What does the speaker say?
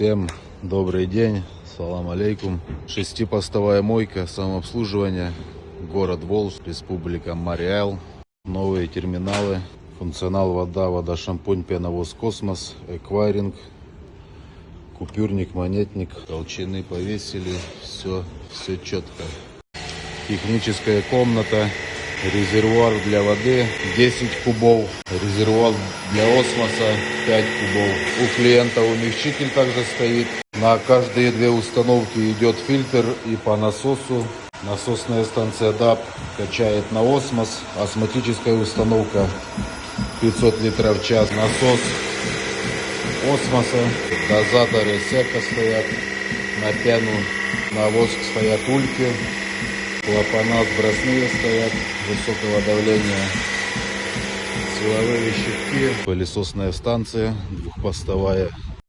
Всем добрый день, салам алейкум. Шестипостовая мойка, самообслуживание, город Волжск, республика Мариэл. Новые терминалы, функционал вода, вода, шампунь, пеновоз, космос, эквайринг, купюрник, монетник, толщины повесили, все, все четко. Техническая комната, резервуар для воды 10 кубов, резервуар для осмоса 5 кубов. У клиента умягчитель также стоит. На каждые две установки идет фильтр и по насосу. Насосная станция DAP качает на осмос. Осмотическая установка 500 литров в час. Насос осмоса. Дозаторы сека стоят на пену. На воск стоят ульки. Клапана сбросные стоят высокого давления. Силовые щитки. Пылесосная станция двухпостовая